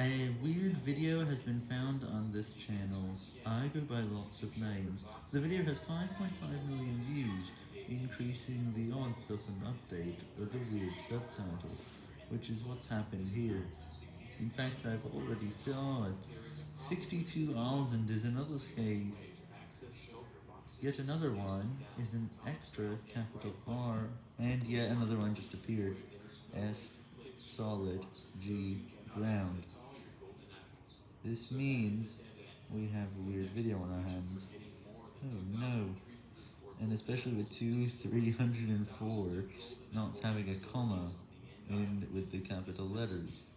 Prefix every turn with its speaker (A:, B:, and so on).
A: A weird video has been found on this channel. I go by lots of names. The video has 5.5 million views, increasing the odds of an update with a weird subtitle, which is what's happened here. In fact, I've already saw it. 62,000 is another case. Yet another one is an extra capital R, and yet another one just appeared. S, solid, G, ground. This means we have a weird video on our hands. Oh no. And especially with 2, 304 not having a comma and with the capital letters.